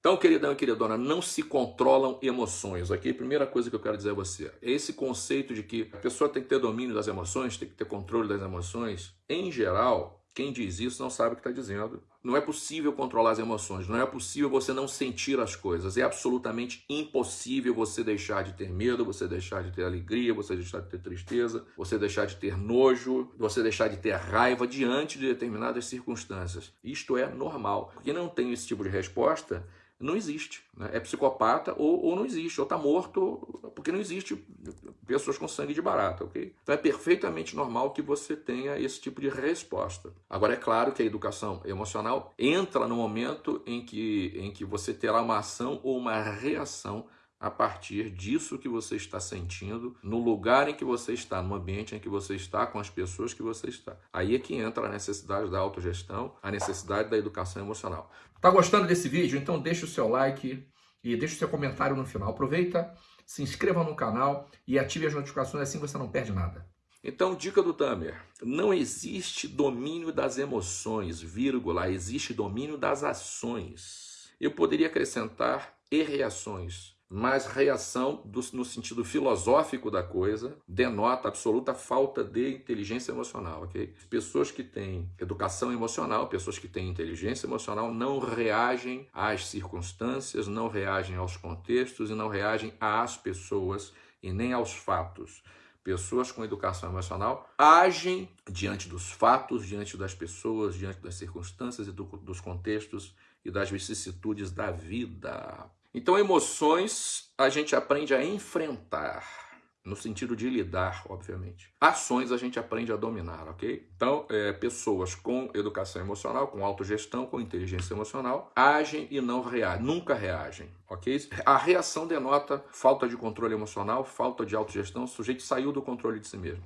Então, queridão e queridona, não se controlam emoções, ok? Primeira coisa que eu quero dizer a você, é esse conceito de que a pessoa tem que ter domínio das emoções, tem que ter controle das emoções, em geral, quem diz isso não sabe o que está dizendo. Não é possível controlar as emoções, não é possível você não sentir as coisas. É absolutamente impossível você deixar de ter medo, você deixar de ter alegria, você deixar de ter tristeza, você deixar de ter nojo, você deixar de ter raiva diante de determinadas circunstâncias. Isto é normal. Quem não tem esse tipo de resposta não existe. Né? É psicopata ou, ou não existe, ou está morto, porque não existe pessoas com sangue de barata, ok? Então é perfeitamente normal que você tenha esse tipo de resposta. Agora, é claro que a educação emocional entra no momento em que, em que você terá uma ação ou uma reação a partir disso que você está sentindo, no lugar em que você está, no ambiente em que você está, com as pessoas que você está. Aí é que entra a necessidade da autogestão, a necessidade da educação emocional. Tá gostando desse vídeo? Então deixa o seu like e deixa o seu comentário no final. Aproveita, se inscreva no canal e ative as notificações, assim você não perde nada. Então, dica do Tamer, não existe domínio das emoções, vírgula, existe domínio das ações. Eu poderia acrescentar e reações, mas reação, do, no sentido filosófico da coisa, denota absoluta falta de inteligência emocional, ok? Pessoas que têm educação emocional, pessoas que têm inteligência emocional, não reagem às circunstâncias, não reagem aos contextos e não reagem às pessoas e nem aos fatos. Pessoas com educação emocional agem diante dos fatos, diante das pessoas, diante das circunstâncias e do, dos contextos e das vicissitudes da vida. Então, emoções a gente aprende a enfrentar, no sentido de lidar, obviamente. Ações a gente aprende a dominar, ok? Então, é, pessoas com educação emocional, com autogestão, com inteligência emocional, agem e não reagem, nunca reagem, ok? A reação denota falta de controle emocional, falta de autogestão, o sujeito saiu do controle de si mesmo.